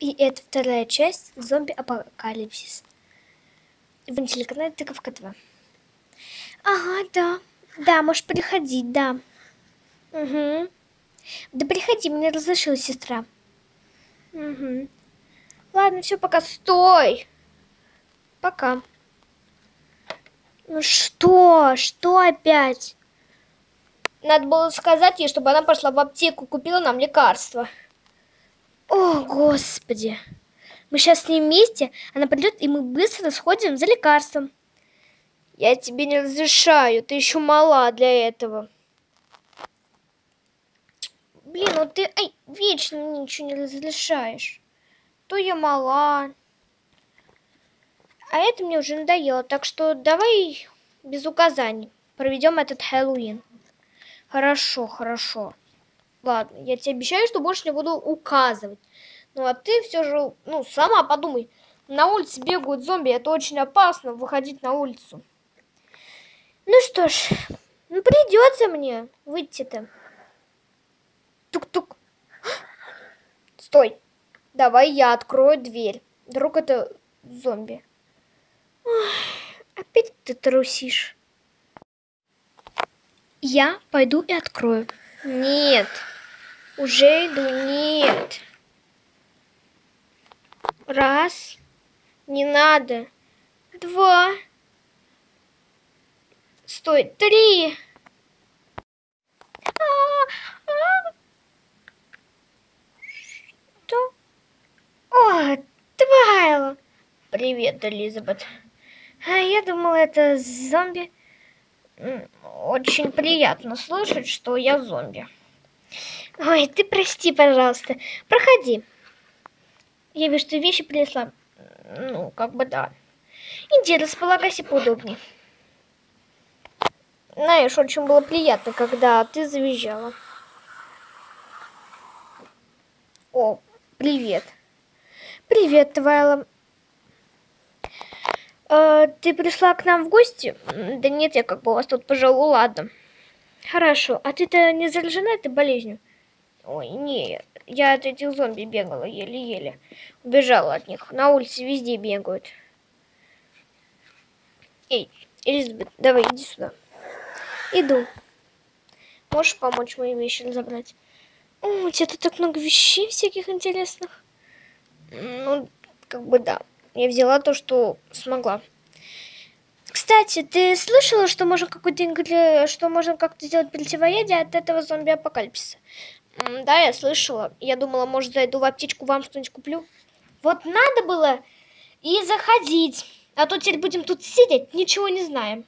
И это вторая часть зомби-апокалипсис. В на телеканале Тыковка 2. Ага, да. Да, можешь приходить, да. Угу. Да приходи, мне разрешила сестра. Угу. Ладно, все, пока. Стой! Пока. Ну что? Что опять? Надо было сказать ей, чтобы она пошла в аптеку, купила нам лекарство. О, господи. Мы сейчас с ней вместе, она придет, и мы быстро сходим за лекарством. Я тебе не разрешаю, ты еще мала для этого. Блин, ну ты ай, вечно мне ничего не разрешаешь. То я мала. А это мне уже надоело, так что давай без указаний проведем этот Хэллоуин. Хорошо, хорошо. Ладно, я тебе обещаю, что больше не буду указывать. Ну, а ты все же, ну, сама подумай. На улице бегают зомби, это очень опасно, выходить на улицу. Ну что ж, ну придется мне выйти-то. Тук-тук. Стой. Давай я открою дверь. Вдруг это зомби. Ой, опять ты трусишь. Я пойду и открою. Нет. Уже иду. Нет. Раз. Не надо. Два. Стой. Три. Что? О, Твайла. Привет, Элизабет. А я думала, это зомби. Очень приятно слышать, что я зомби. Ой, ты прости, пожалуйста. Проходи. Я вижу, что вещи принесла. Ну, как бы да. Иди, располагайся поудобнее. Знаешь, очень было приятно, когда ты завизжала. О, привет. Привет, Твайла. Э, ты пришла к нам в гости? Да нет, я как бы вас тут пожалуй, ладно. Хорошо. А ты-то не заражена этой болезнью? Ой, не, я от этих зомби бегала еле-еле. Убежала от них. На улице везде бегают. Эй, Элизабет, давай, иди сюда. Иду. Можешь помочь мои вещи разобрать? О, у тебя тут так много вещей всяких интересных. Ну, как бы да. Я взяла то, что смогла. Кстати, ты слышала, что можно какой-то что можно как-то сделать противоядие от этого зомби-апокалипсиса? Да, я слышала. Я думала, может, зайду в аптечку, вам что-нибудь куплю. Вот надо было и заходить. А то теперь будем тут сидеть, ничего не знаем.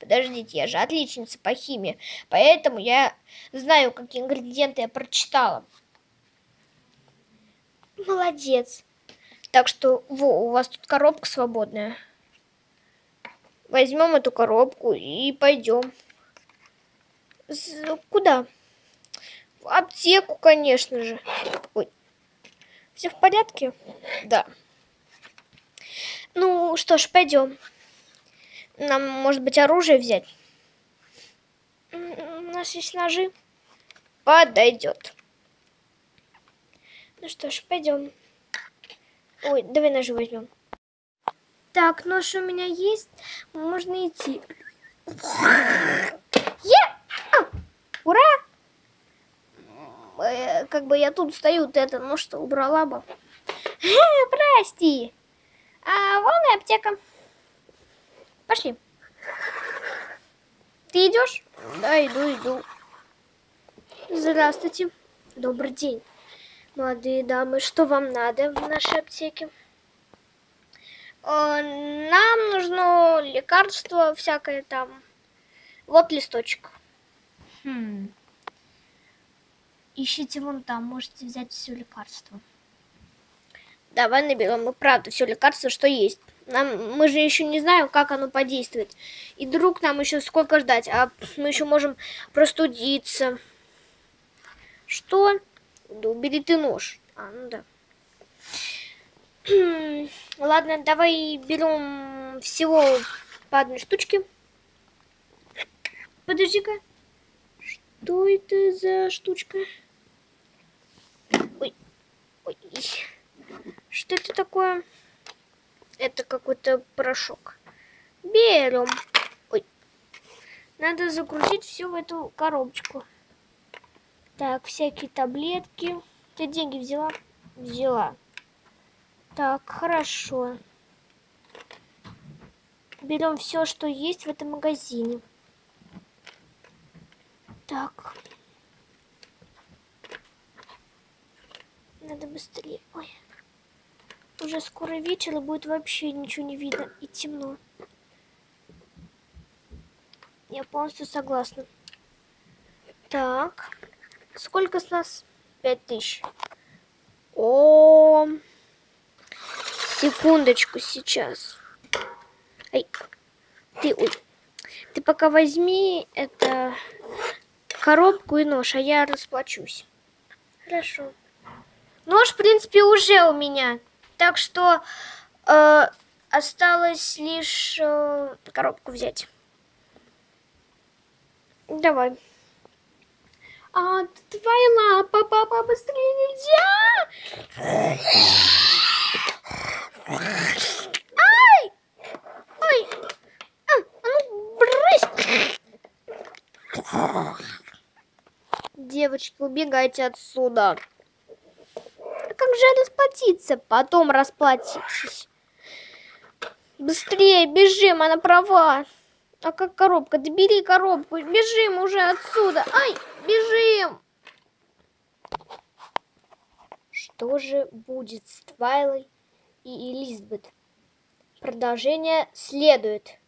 Подождите, я же отличница по химии, поэтому я знаю, какие ингредиенты я прочитала. Молодец. Так что, во, у вас тут коробка свободная. Возьмем эту коробку и пойдем. Куда? В аптеку, конечно же. Ой. Все в порядке? Да. Ну что ж, пойдем. Нам, может быть, оружие взять? У нас есть ножи. Подойдет. Ну что ж, пойдем. Ой, давай ножи возьмем. Так, нож у меня есть. Можно идти. Я! А! Ура! Э, как бы я тут стою, ты это, ну что, убрала бы. Прости. А вон и аптека. Пошли. Ты идешь? Да, иду, иду. Здравствуйте. Добрый день. Молодые дамы, что вам надо в нашей аптеке? Э, нам нужно лекарство всякое там. Вот листочек. Хм. Ищите вон там, можете взять все лекарство. Давай наберем мы правда все лекарство, что есть. Нам, мы же еще не знаем, как оно подействует. И друг нам еще сколько ждать, а мы еще можем простудиться. Что? Да убери ты нож. А, ну да. Ладно, давай берем всего по одной штучке. Подожди-ка. Что это за штучка? Ой, ой. Что это такое? Это какой-то порошок. Берем. Ой. Надо закрутить все в эту коробочку. Так, всякие таблетки. Ты деньги взяла? Взяла. Так, хорошо. Берем все, что есть в этом магазине. Так. Надо быстрее. Ой. Уже скоро вечер, и будет вообще ничего не видно. И темно. Я полностью согласна. Так. Сколько с нас? Пять тысяч. О, секундочку сейчас. Ай, ты, ой, ты пока возьми это коробку и нож, а я расплачусь. Хорошо. Нож, в принципе, уже у меня, так что э, осталось лишь э, коробку взять. Давай. А, твоя лапа, папа, быстрее нельзя! Ай! Ой! А, а ну, брысь! Девочки, убегайте отсюда. А как же расплатиться? Потом расплатитесь. Быстрее, бежим, она права. А как коробка? Да бери коробку, бежим уже отсюда. Ай, бежим. Что же будет с Твайлой и Элизабет? Продолжение следует.